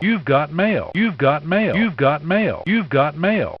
You've got mail. You've got mail. You've got mail. You've got mail.